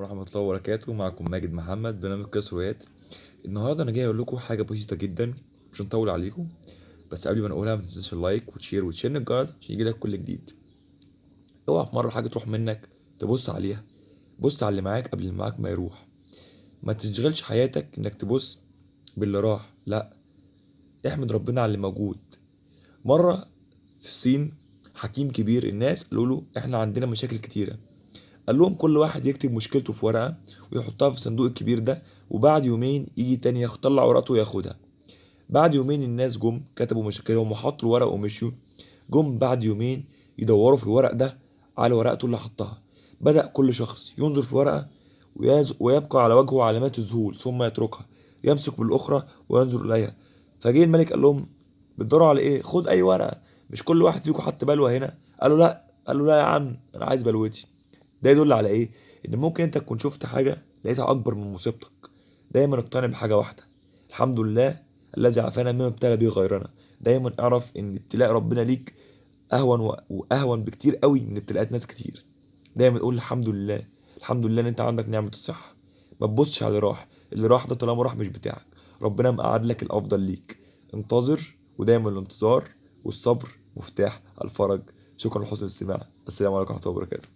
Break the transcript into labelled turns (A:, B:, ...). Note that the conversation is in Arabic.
A: ورحمة الله وبركاته معكم ماجد محمد برنامج قصص روايات. النهارده أنا جاي أقول لكم حاجة بسيطة جدا مش هنطول عليكم بس قبل ما نقولها ما تنساش اللايك وتشير وتشن الجرس عشان يجيلك كل جديد. اوعى في مرة حاجة تروح منك تبص عليها بص على اللي معاك قبل اللي معاك ما يروح. ما تشغلش حياتك إنك تبص باللي راح لأ احمد ربنا على اللي موجود. مرة في الصين حكيم كبير الناس قالوا له إحنا عندنا مشاكل كتيرة. قال لهم كل واحد يكتب مشكلته في ورقة ويحطها في الصندوق الكبير ده وبعد يومين يجي تاني يطلع ورقته وياخدها. بعد يومين الناس جم كتبوا مشاكلهم وحطوا الورق ومشيوا. جم بعد يومين يدوروا في الورق ده على ورقته اللي حطها. بدأ كل شخص ينظر في ورقة ويبقى على وجهه علامات الذهول ثم يتركها يمسك بالأخرى وينظر إليها. فجه الملك قال لهم بتدوروا على إيه؟ خد أي ورقة مش كل واحد فيكم حط بلوة هنا. قالوا لا قالوا لا يا عم أنا عايز بلوتي. ده يدل على إيه؟ إن ممكن أنت تكون شفت حاجة لقيتها أكبر من مصيبتك. دايما اقتنع بحاجة واحدة. الحمد لله الذي عافانا مما ابتلى به غيرنا. دايما اعرف إن ابتلاء ربنا ليك أهون وأهون بكتير قوي من ابتلاءات ناس كتير. دايما قول الحمد لله. الحمد لله إن أنت عندك نعمة الصحة. ما تبصش على اللي راح. اللي راح ده طالما راح مش بتاعك. ربنا مقعد لك الأفضل ليك. انتظر ودايما الانتظار والصبر مفتاح الفرج. شكرا لحسن الاستماع. السلام عليكم ورحمة الله وبركاته.